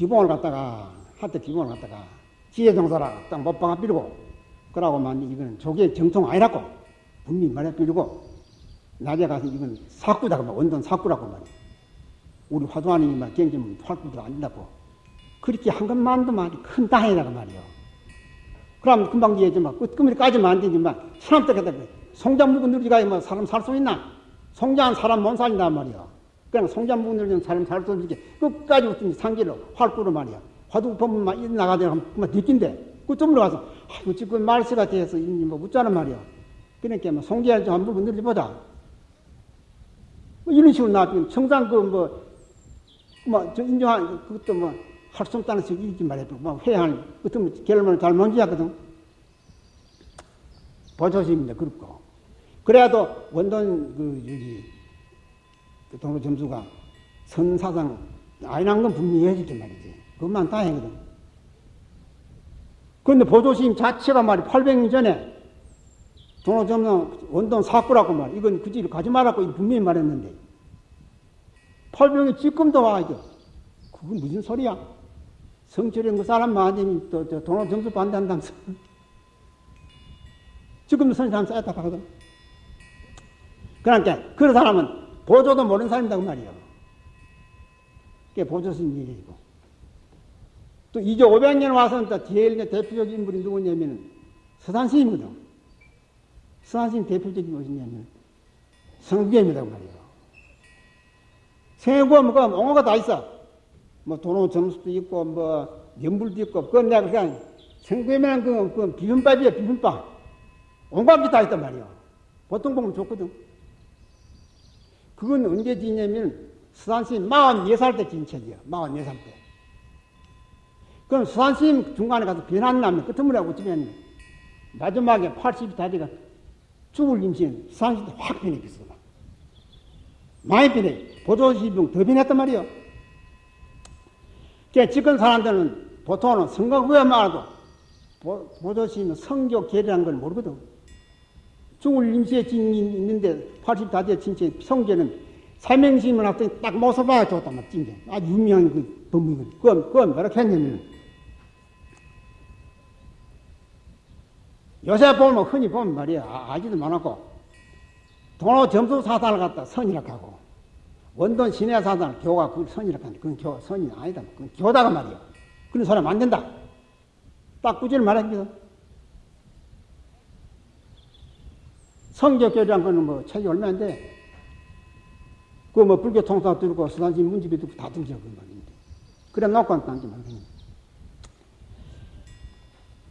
기봉을 갖다가 한때 기봉을 갖다가 지혜정사라 딱 못박아 빌고 그러고만 이거는 조계 정통 아니라고 분명히 말해 빌고 낮에 가서 이건 사꾸다고 말 원돈 사꾸라고 말이야. 우리 화두하님만 경기면 활구도 안 된다고. 그렇게 한 것만도 말이 큰 땅이라고 말이요. 그럼 금방 뒤에지만 끝금리까지만 안 되지만 사람 때까지 송장 묵은 누리가 뭐 사람 살 수 있나? 송장한 사람 못 살린단 말이야. 그냥 누리는 사람 살 수 없지. 끝까지 어떤 상기로 활구로 말이야. 화두 법문만 나가야 그만 느낀대. 그쯤으로 가서 아이고 지금 말세가 돼서 뭐 묻자는 말이야. 그러니까 뭐 송기할 좀 한번 늘리보다 뭐 이런 식으로 나왔 청산 그뭐 뭐저 인정한 그것도 뭐 할 수 없다는 식으로 이렇게 말해도 뭐 회한 그것도 결론을 잘 먼지하거든. 보조심입니다. 그렇고 그래도 원돈 그 여기 그 동로 점수가 선사상 아니란 건 분명히 해줄게 말이지. 그것만 다행이거든. 그런데 보조심 자체가 말이 800년 전에 동로점수 원돈 사꾸라고 말 이건 그 집을 가지 말라고 분명히 말했는데 800이 지금도 와 이거 그건 무슨 소리야? 성철이 그 사람 많으니 또, 또 동로 점수 반대한다면서 지금도 선생 사람 쌓였다 하거든. 그러니까 그런 사람은 보조도 모르는 사람이라고 말이야. 그게 보조스님 얘기고. 또 이제 500년 와서는 또 제일 대표적인 인물이 누구냐면 서산스님이거든. 서산스님 대표적인 무엇이냐면 성규입니다 말이야. 생애고 뭐가 옹호가 다 있어. 뭐 도로 점수도 있고 뭐 연불도 있고 그건 내가 그냥 생구에만 그, 그 비빔밥이야 비빔밥. 온갖 게 다 있단 말이야. 보통 보면 좋거든. 그건 언제 지냐면 수산스님 44살 때 진 책이야. 44살 때. 그럼 수산스님 중간에 가서 변한 나면 끝머리 하고 어쩌면 마지막에 80이 다지가 죽을 임신 수산스님 확 변했겠어. 많이 변해. 보조시병 더 변했단 말이야. 그러니까 지금 사람들은 보통은 성경 후에 말도 보조시는 성교 계리라는 걸 모르거든. 죽을 임시에 진 있는데 80다대 진짜 성계는 삼행심을 합더니 딱 모습 봐야 좋단 말이야, 진짜. 아주 유명한 그 법문이거든. 그건, 그건 뭐라 했냐면, 요새 보면 흔히 보면 말이야. 아, 아기도 많았고, 도로 점수 사단을 갖다 선이라 하고, 원돈 신의 사단을 교가 그 선이라 하는데, 그건 교, 선이 아니다. 그건 교다가 말이야. 그런 사람 안 된다. 딱 꾸준히 말합니다. 성격교리란 거는 뭐 책이 얼마인데, 그 뭐 불교 통사 들고 수단지 문집이 듣고 다 들죠, 그 말인데. 그래 놓고 딴지 말고.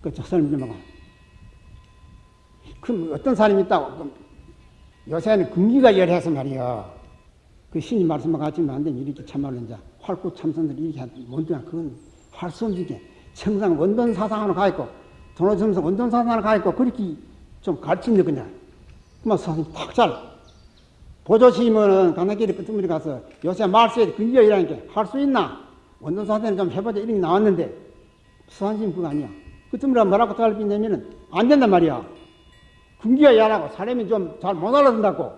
그, 저 사람이 뭐, 그럼 어떤 사람이 있다고, 그 요새는 금기가 열해서 말이야. 그 신이 말씀만 같지만 안 되면 이렇게 참말로 이제 활구 참선들이 이렇게 뭔데 그건 할수 없는 게 청상 원돈 사상으로 가 있고, 돈호점서 원돈 사상으로 가 있고, 그렇게 좀 가르치는 거냐. 그만 사실 탁 잘. 보조시면은 강남길에 끝머리 가서 요새 말세에 근기어 일하니까 할 수 있나? 원동사대는 좀 해보자 이런 게 나왔는데 수산심 그거 아니야. 끝머리가 뭐라고 달비냐면은 안 된단 말이야. 근기어 일하고 사람이 좀 잘 못 알아듣는다고.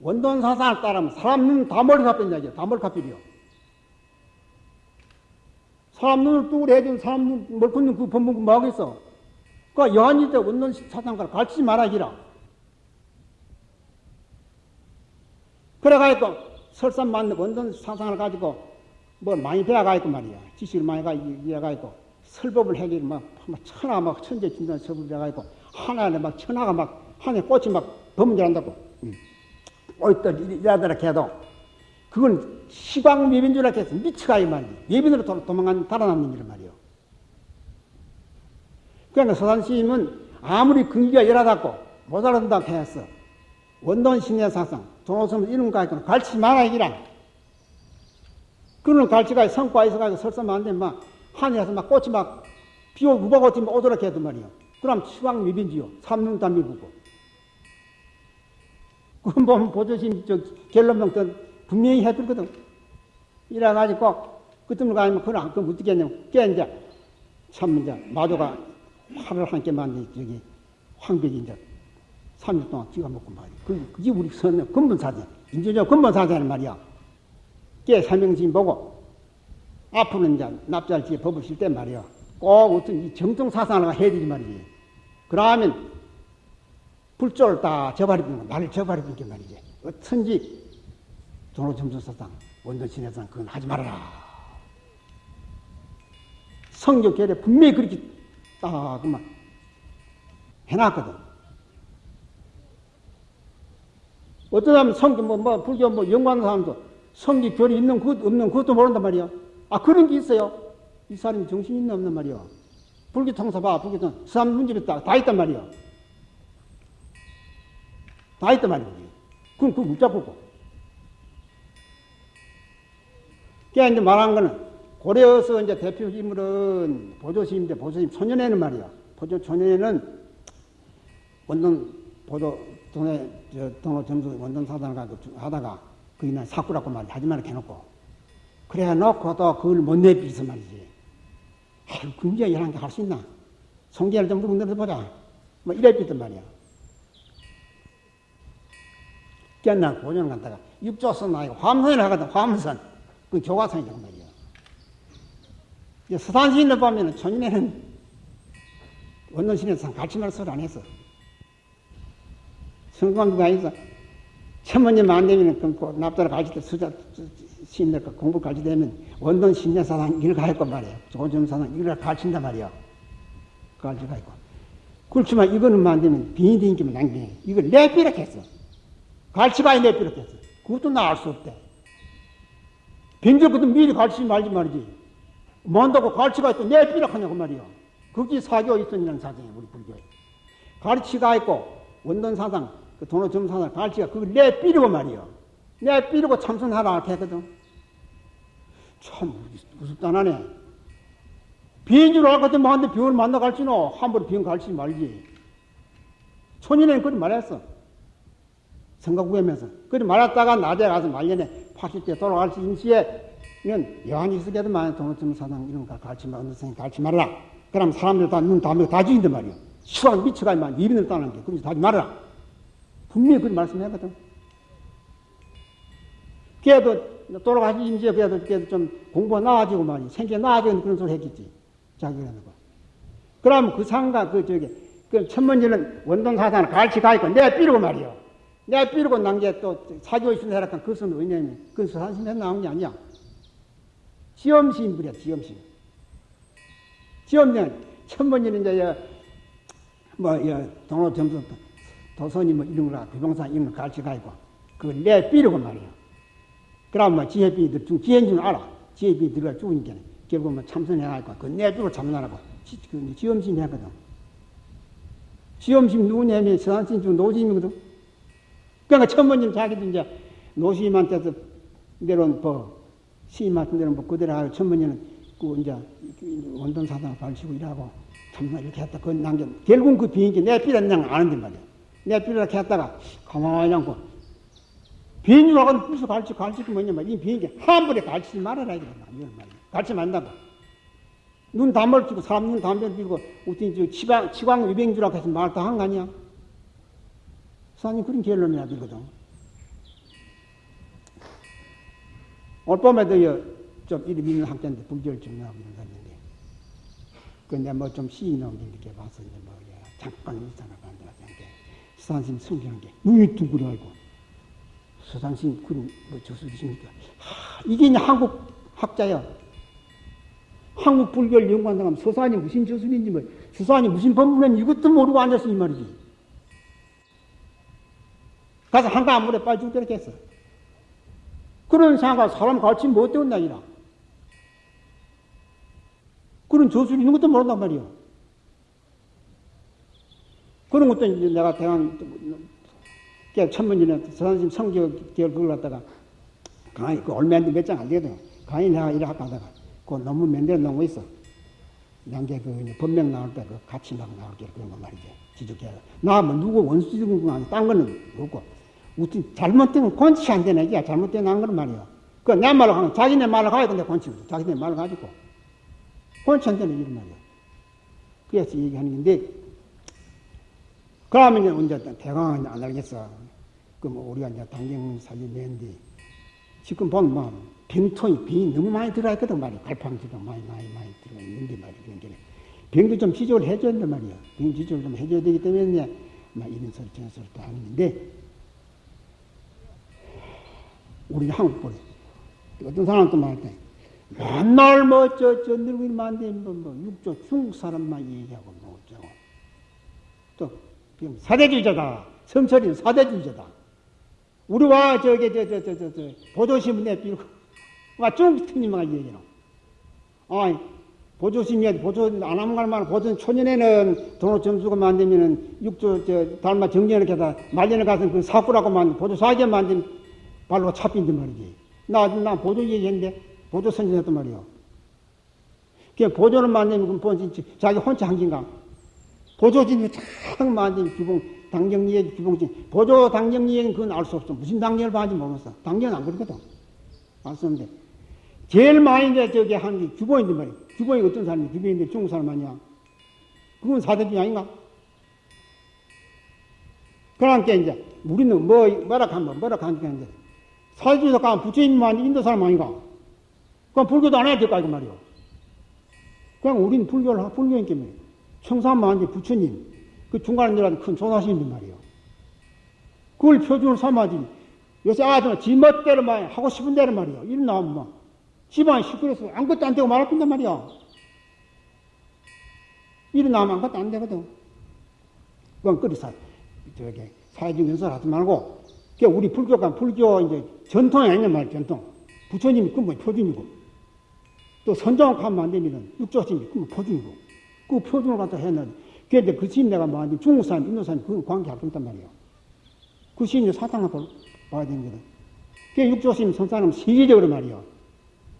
원돈사상을 따르면 사람 눈 다 머리 갚힌다 이게 다 머리 갚히려. 사람 눈을 뚜그려 해준 사람 눈, 멀큰 그 법문 뭐 하겠어? 그 여한이 때 원돈 사상가를 가르치지 말아기라. 그래가지고 설산 맞는 원전 상상을 가지고 뭘 많이 배워가지고 말이야. 지식을 많이 가, 이어가지고 설법을 해기 막, 막 천하 막 천재 진단 설법을 해가지고 하나에 막 천하가 막 하늘에 꽃이 막 범죄한다고. 응. 어이들 이라더라 해도 그건 시광 예빈 줄 알겠어. 미치가 이 말이야. 예빈으로 도, 도망간 달아남는 일 말이요. 그러니까 서산시임은 아무리 근기가 열하다고 못 알아듣는다고 했어. 원돈 신의 사상, 이런 거 가지고 갈치 말아 이기라. 그런 갈치가 성과 있어가지고 설사만 안 되면 막 하늘에서 막 꽃이 막 비오 우박꽃이 오도록 해도 말이요. 그럼 추광 미빈지요. 삼눈 다 미부고. 그건 보면 보조심 저 결론명 때 분명히 해들거든. 이래가지고 그때문 가면 그걸 안 그럼 어떻게 했냐면 깨 이제 참 이제 마조가 화를 함께 만든 저기 황백이 이제 3일 동안 찍어 먹고 말이야. 그, 그게 우리 선, 근본 사전. 인조적 근본 사전은 말이야. 깨 설명심 보고 앞으로는 이제 납작지에 법을 쓸 때 말이야. 꼭 어떤 이 정통 사상을 해야 되지 말이지. 그러면 불조를 다 저버리는 거, 나를 저버리는 게 말이지. 어쩐지 종로 점수 사상, 원전 신해상 그건 하지 말아라. 성경 결에 분명히 그렇게 딱 그만 해놨거든. 어떤 사람은 성경 뭐, 뭐 불교 뭐 연구하는 사람도 성경 결이 있는 것 없는 그것도 모른단 말이야. 아 그런 게 있어요. 이 사람이 정신이 있나 없는 말이야. 불교 통사 봐. 불교 통사. 사람 문집에 다, 다 있단 말이야. 다 있단 말이지. 그럼 그거 못 잡고. 그게 이제 말한 거는 고려에서 이제 대표 인물은 보조스님인데 보조스님 소년에는 말이야. 보조 소년에는 원동 보조 동네 저 동호 점수 원동 사단가 하다가 그이날 사꾸라고 말이 하지 말라 해놓고 그래 놓고도 그걸 못 내비서 말이지. 아유 금지야 이런 게할 수 있나? 성계를 좀 물어보자 보자. 뭐 이래 삐단 말이야. 깨나 고전 갔다가 육조선 아니고 화엄선을 하거든 화엄선. 그 교과선이란 말이야. 이제 서산시인을 보면은 초년에는 원론신에서 같이 말소리 안 했어. 성감도가 있어. 천문님 안 되면 그 납자를 가르칠 때 수자 시인들 공부 가르칠 되면 원론 신내사상 일을 가르칠 말이야. 조점사상 일을 가르친단 말이야. 가르칠 가 있고. 그렇지만 이거는 안 되면 빈이 되기만 남기네. 이걸 내비락 했어. 가르치가 내비락 했어. 그것도 나알수 없대. 빈절부터 미리 가르치지 말지 말이지. 뭔다고 가르치가 있고 내비락 하냐고 말이야. 그게 사교 있었냐는 사정이야, 우리 불교에. 가르치가 있고 원론 사상, 그 돈의 점사상 가르치가 그걸 내비리고 말이야. 내비리고 참선하라 했거든. 참 무섭다나네. 비인 줄 알거든 만데 병을 만나 갈지노 함부로 병 갈치지 말지. 초년에는 그리 말했어. 생각 구하면서. 그리 말했다가 낮에 가서 말년에 80대 돌아갈 수 있는 시에는 여한이 있으게도만 동호점 사당 이런 거 가르치 마, 언더생 가르치 말라. 그럼 사람들 다눈 다물고 다 죽인단 말이야. 시간 미쳐가지만 이민을 따는 게. 그러면서 하지 말아라. 분명히 그런 말씀했거든. 걔도 돌아가시 임시에 걔도, 걔도 좀 공부가 나아지고 말이야. 생기가 나아지는 그런 소리 했겠지. 자기라는 거. 그럼 그 상가, 그, 저기, 그 천문지는 원동사단을 같이 가 있고, 내가 삐르고 말이야. 내가 삐르고 난 게 또 사교 있으면 해라. 그것은 왜냐면, 그건 서산심에서 나온 게 아니야. 지엄심부려, 지엄심. 지엄년, 천문지는 이제, 뭐, 동로 점수, 도선이 뭐 이런 거라, 비봉사 이런 거 같이 가있고, 그걸 내 삐르고 말이야. 그럼 뭐 지혜비 중 지혜인 줄 알아. 지혜비 들어가 죽으니까. 결국 뭐 참선해가지고, 그 내주로 참선하라고. 지, 그 지엄심 했거든. 지엄심 누구냐면 서산신 중 노심이거든. 그러니까 천번님 자기도 이제 노심한테서 내려온 뭐, 시임한테 내려온 뭐 그대로 하고 천번님은 그 이제 원돈 사당 발치고 일하고 참선 이렇게 했다. 그건 남겨. 결국 그 비행기 내 필요한 아는데 말이야. 내 필요하게 했다가 가만히 않고 비행기라고 무슨 가르치, 가르치기 뭐냐면 이 비행기 한 번에 가르치지 말아라 이거야. 이건 말이야. 가르치면 안 된다고. 눈 담을 끼고 사람 눈 담배를 끼고 어떤 저 치광, 치광 위병주라고 해서 말다 한 거 아니야? 사장님 그런 결론이야 되거든. 올 봄에도 좀 이름 있는 학자인데 불교를 증명하고 이런 사람인데 근데 뭐 좀 시인 게 이렇게 봐서 이제 뭐 잠깐 일상을 만들었는데 수산심 숨기는 게 눈이 둥그러고 수산심 그런 뭐 저수지니까 이게 이제 한국 학자야. 한국 불교를 연구한다고 하면 서산이 무슨 저술인지 뭐 서산이 무슨 법문은 이것도 모르고 앉았어 이 말이지. 가서 한가 물에 빠져 죽도록 했어. 그런 상가 사람 가르치 못 되었나 이라. 그런 저술이 있는 것도 모른단 말이야. 그런 것도 이제 내가 대한 천문전에 서산심 성격 기을 그걸 갖다가 강의 그 얼마 몇장안 되거든. 강의 내가 이래 하다가 그 논문 맨대로 놓은 거 있어. 양계 그 법명 나올 때 그 같이 막 나올 게 그런 거 말이지. 지적해. 나뭐 누구 원수 지은 거 아니, 딴 거는 없고. 우선 잘못되면 권치 안 되네. 야, 잘못된 한 거는 말이야. 그내 말로 하면 자기네 말로 가야 된다, 권치거든. 자기네 말로 가지고. 권치 안 되네, 이런 말이야. 그래서 얘기하는 건데, 그러면 이제 언제 대강은 안 알겠어. 그뭐 우리가 이제 당경 사진 내는데, 지금 보면 뭐 병통이 병이 너무 많이 들어가 있거든 말이야. 갈팡지도 많이 많이 많이 들어가 있는데 말이야. 병도 좀 지적을 해줘야 된단 말이야. 병 지적을 좀 해줘야 되기 때문에 막 이런 소리 저런 소리 다 하는데 우리 한국 보래. 어떤 사람도 말할 맨날 뭐, 저, 저, 늙은 만데, 뭐, 뭐, 육조 중국 사람만 얘기하고, 뭐, 어쩌고. 또, 그냥 사대주의자다. 성철이는 사대주의자다. 우리와 저기, 저, 저, 저, 저, 저, 보조신문 내밀고, 와, 중국 특님만 얘기하노. 아, 보조신이, 보조, 안 하면 갈만 보조, 초년에는 돈을 점수가 만들면은, 육조, 저, 달마 정년을 가다, 말년에 가서 그 사구라고 만든, 보조 사기에 만든 발로 차빈단 말이지. 나, 나 보조 얘기했는데, 보조 선진했단 말이요. 그 보조는 만들면 그 자기 혼자 한긴가. 보조진이 참 만든 규봉, 당정리의 규봉진. 보조 당정리에는 그건 알 수 없어. 무슨 당정을 봐야지 모르겠어. 당정은 안 그렇거든. 알 수 없는데. 제일 많이 이제 저기 한게 규봉인데 말이야. 규봉이 어떤 사람이 규봉인데 중국 사람 아니야. 그건 사대주의 아닌가? 그러니까 이제 우리는 뭐, 뭐라 하면 뭐라 하니까 이제 사대주의자 가면 부처님만 인도 사람 아닌가? 그럼 불교도 안 해야 될까, 이거 말이요. 그냥 우리는 불교를, 불교인 게 뭐예요? 청산만지 부처님, 그 중간에 내려간 큰 조사심인 말이요. 그걸 표준을 삼아지. 요새 아주 지 멋대로 말 하고 싶은 대로 말이요. 이런 나오면 막, 집안 시끄러서 아무것도 안 되고 말할 건단 말이야. 이런 나오면 아무것도 안 되거든. 그건 끓이사, 저기, 사회적 연설 하지 말고, 우리 불교가 불교 이제 전통이 아니냐 말이야, 전통. 부처님이 그뭐 표준이고. 또 선정을 하면 안 되면은 육조심이 그럼 표준이고 그 표준을 갖다 했는데 그런데 그 시인 내가 뭐하니 중국 사람, 인도 사람 그 관계 할 건단 말이에요. 그 시인이 사탕을 봐야 되는 거다. 그 육조심 선사는 세계적으로 말이요.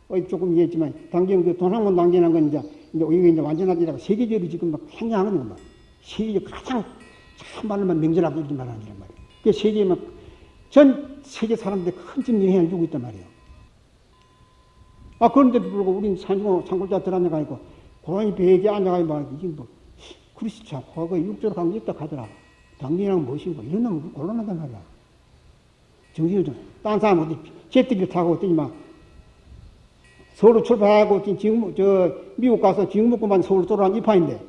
어, 조금 이해했지만 당경 그 돈한 번 당기는 건 이제 이게 이제 완전하지라고 세계적으로 지금 막 행하는 거 세계적 가장 참말로만 명절하고 이렇게 말하는 말이에요. 그 세계에 막전 세계 사람들이 큰집 영향을 주고 있단 말이에요. 아, 그런데도 불구하고 우린 산고, 산골자 있고, 고양이 베개 앉아가 있고, 이게 뭐, 참, 과거 육조로 간게 있다 하더라. 당신이랑 무엇인고, 이런 놈은 곤란하단 말이야. 정신을 좀, 딴 사람 어디, 제트기를 타고 어더니 막, 서울로 출발하고, 지금, 저, 미국 가서 지금 먹고만 서울 돌아온 이파인데,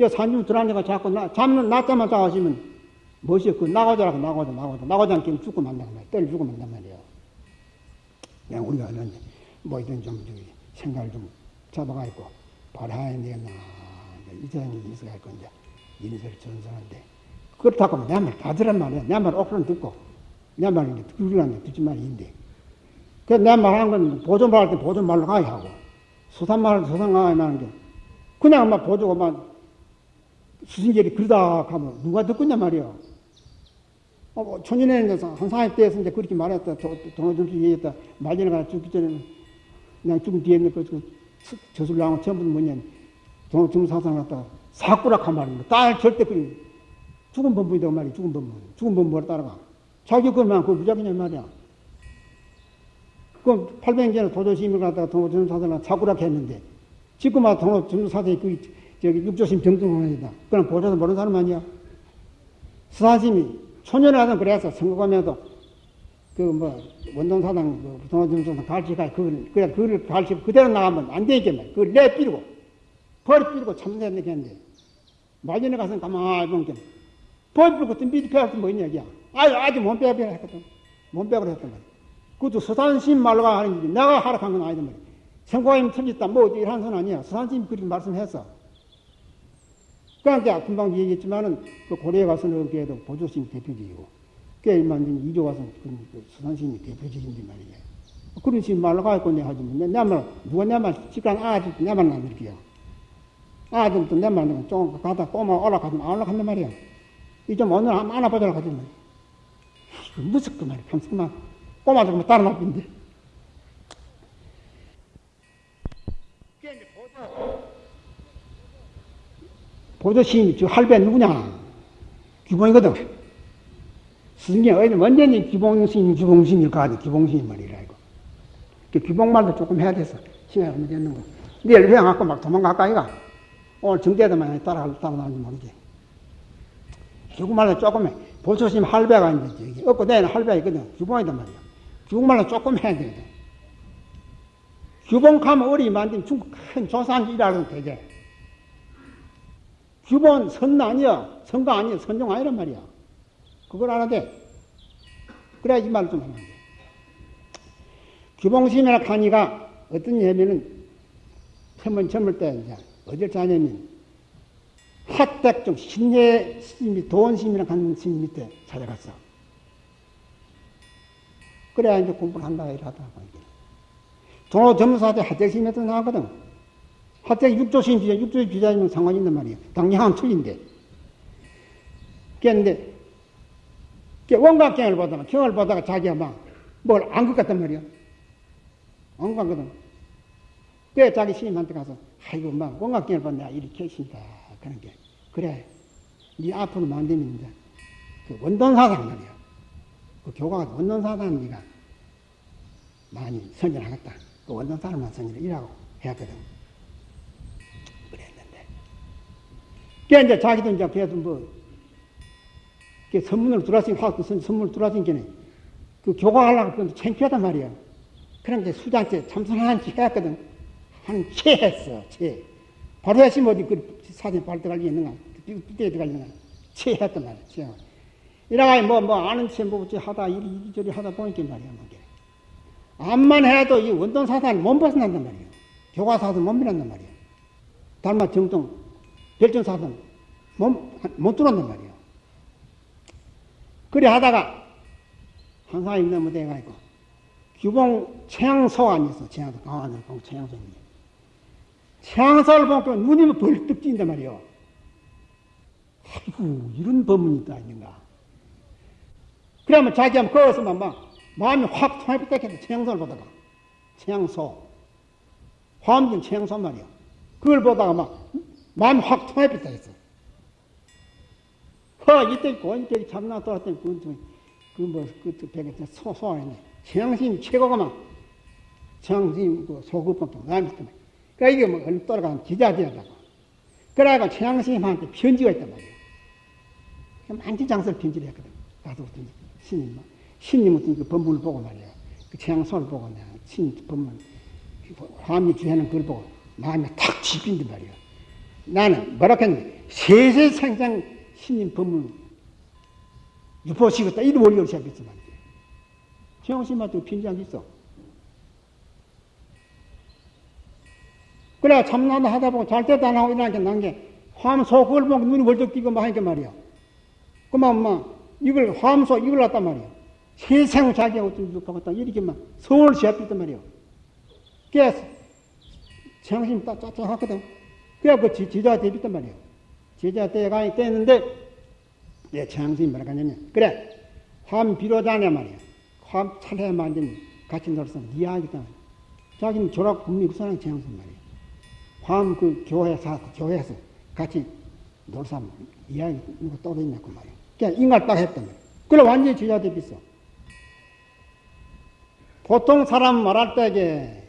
야, 산중 들어앉아가 자꾸 나, 잠는 낮잠만 자가시면, 멋이 그, 나가자라고, 나가자, 나가자, 나가자 않게 죽고 만나고 말이야. 떨 죽고 만난 말이야. 그냥 우리가 하는데. 뭐이든 좀 생각을 좀 잡아가 있고 바라야 되나. 이 사람이 있어야 할 건데 인쇄를 전선한데. 그렇다고 내말 다 들란 말이야 내말 억수로 듣고 내 말은 이제 듣으려면 듣지 말인데. 그내 말하는 건 보존 말 할 때 보존 말로 가야 하고 수산 말할 때 수산 가야 하는 게 그냥 막 보조가 막 수신결이 그러다 하면 누가 듣겠냐 말이야 어, 뭐 초년에는 한 사회 때에서 이제 그렇게 말했다. 동호준수 얘기했다. 말년에 가서 죽기 전에는 그냥 죽은 뒤에 있는 그, 그 저술 나온 전부 뭐냐 돈 중사상 갖다 사꾸락한 말입니다. 딸 절대 그 죽은 범부이다 말이 죽은 범부. 죽은 범부를 따라가. 자기 그만 그 무작위냐 말이야. 그럼 800년에 도조심을 갖다가 동호중사상을 사꾸락 했는데 지금 와 동호중사상이 그 저기 육조심 정등원이다. 그럼 보셔서 모르는 사람 아니야. 수사심이 초년에 하던 그래서 선거하면서 그뭐 원동 사당 그 동호점수상 갈치가 그걸 그래 그걸 갈치 그대로 나가면 안 되겠네. 그걸 내 삐르고 벌 삐르고 참새는 겠는데 마전에 가서 가만히 보면 벌 삐르고 또 미리 배울 뭐 있냐 이야. 아주 아주 몸빼빼 했거든. 몸빼으로 했단 말이야. 그것도 수산심 말로가 하는 일이 내가 하락한 건 아니단 말이야. 생고임 틀렸다 뭐 이런 선 아니야. 수산심 그렇게 말씀했어. 그러니까 금방 얘기했지만은 그 고려에 가서는 그래도 보조심 대표직이고 깨일만 이조 와서 그 수산심이 대표적인데 말이야. 그런 식으로 말로 가고 내가 하지 뭐. 내 말, 누가 내말 시간 아직 내말 안 들게요. 아직도 내말 좀 가다 꼬마 올라가면 안 올라간단 말이야. 이 좀 오늘 한번 안아보자고 하지 뭐. 무섭고 말이야. 감성만 꼬마 좀 따라 놔둔데. 보조시인이 저 할배 누구냐? 규봉이거든. 스승이 어디 완전히 기봉신, 기봉신일 거 아니, 기봉신 말이라, 이거. 그 기봉말도 조금 해야 돼서, 시간이 얼마 됐는 거. 내일 회양갖고 막 도망갈까, 이가? 오늘 정대도만 따라, 따라 나오는지 모르지. 기봉말도 조금 해. 보초심 할배가 이제, 저기, 없고 내는 할배가 있거든. 기봉이단 말이야. 기봉말도 조금 해야 되거든. 규봉하면 어리 만든 중국 큰 조산이라는 되게. 규본 선 아니야. 선가 아니야. 선종 아니란 말이야. 그걸 알아야 돼. 그래야 이 말을 좀 하면 돼. 규봉심이라 하니까 어떤 예면은 처음 젊을 때 이제 어딜 자냐면 핫백종 신예 스님이 도원심이라 하는 스님 밑에 찾아갔어. 그래야 이제 공부를 한다 이러다가 이게. 도로 점사대 핫백심에서 나왔거든. 핫백 육조심 비자, 육조 비자이면 상관이 있단 말이야. 당량은 틀린데. 그런데 원각경을 보다가 경을 보다가 자기가 막 뭘 안 것 같단 말이야. 안 가거든. 그래 자기 스님한테 가서 아이고 막 원각경을 보다 내가 이렇게 했습니다. 그런 게 그래. 네 앞으로 만들면 이제 그 원돈사상 말이야. 그 교과가 원돈사상 네가 많이 선전하겠다. 그 원돈사람만 선전이라고 해왔거든. 그랬는데. 그래 이제 자기도 이제 그래도 뭐 그 선문을 들어왔으니 화학도 선문을 들어왔으니 그 교과하려고 그런데 창피하단 말이야. 그런 게 수장째 참선하는지 해왔거든. 한채 했어, 채. 바로 했으면 어디 그 사진 들어갈 리 있는가? 삐때 들어갈 있는가? 채 했단 말이야, 채. 이래가 뭐, 뭐, 아는 채, 뭐, 하다, 이리저리 하다 보니까 말이야, 뭐. 암만 해도 이 원동사단을 못 벗어난단 말이야. 교과사단 못 밀었단 말이야. 달마 정동, 별정사단 못, 못 들어온단 말이야. 그래 하다가 한 사람이 너무 돼가지고 규봉 최양소안이 있어. 최양소 강화도 공 최양소인데. 최양소를 보니까 눈이 벌떡 뛴단 말이요. 아이고 이런 법문이 있다 있는가. 그러면 자기가 거기서만 막 마음이 확 통합했다 해도 최양소를 보다가 최양소 화엄진 최양소 말이요. 그걸 보다가 막 마음이 확 통합했다 했어. 허, 이때 고인격이 참나 돌았더니 그건 그 뭐, 그, 배에 소, 소화했네. 최양심 최고가만, 최양심 그 소급밖에 안 했단 말이야. 그러니까 이게 뭐, 얼른 돌아가면 기자되었다고. 그래가 최양심한테 편지가 있단 말이야. 만지 장설 편지를 했거든. 가서 어떤 신님, 신님 어떤 그 법문을 보고 말이야. 그 최양소를 보고 내가 신 법문, 화미 주하는 그걸 보고 마음이 탁 집힌단 말이야. 나는 뭐라 했는데, 세세 상상 신님 법문 유포시겠다 이런 원리를 시작했지 말이야. 최영신한테 빈장 있어. 그래 참나도 하다 보고 잘 때도 안 하고 이러니까 난게 화암소 그걸 보고 눈이 벌떡 뛰고 막 하니까 말이야. 그만 막 이걸 화암소 이걸 갖단 말이야. 세상 자기가 어떤 유포겠다 이렇게 막 서울 시합했단 말이야. 그래서 최영신 딱 짜증하거든. 그래 그 지자가 대비했단 말이야. 제자 때가 때는데 내 최양심이 뭐라 하냐면 그래 화음 비로자냐 말이야. 화음 차례 만든 같이 놀선 이야기다. 자기는 졸업 국립사랑 최양심 말이야. 화음 그 교회사 교회에서 같이 놀사 이야기 누가 떠들냐고 말이야. 그냥 인갈 딱 했단 말이야. 그래 완전히 제자 대비있어. 보통 사람 말할 때게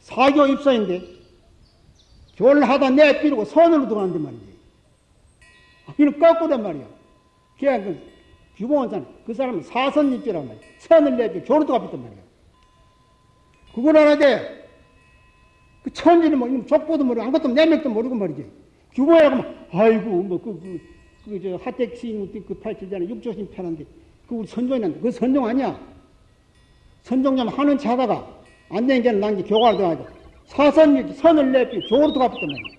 사교 입사인데 교를 하다 내비르고 선으로 들어간단 말이지 이는 거꾸란 말이야. 그냥 그 규봉원산 그 사람은 사선 입지란 말이야. 선을 내지 교로도 갚았단 말이야. 그걸 알아야 돼. 그 천지는 뭐 족보도 모르고 아무것도 내맥도 모르고 말이지. 규봉이라고 막 아이고 뭐 그 그저 하택시인 그 팔찌잖아 육조신 편한데 그 우리 선종이란데 그 선종 아니야. 선종자면 하는 차 하다가 안 되는 게는 난게 교과를 들어가지고 사선 선을 내지 교로도 갚았단 말이야.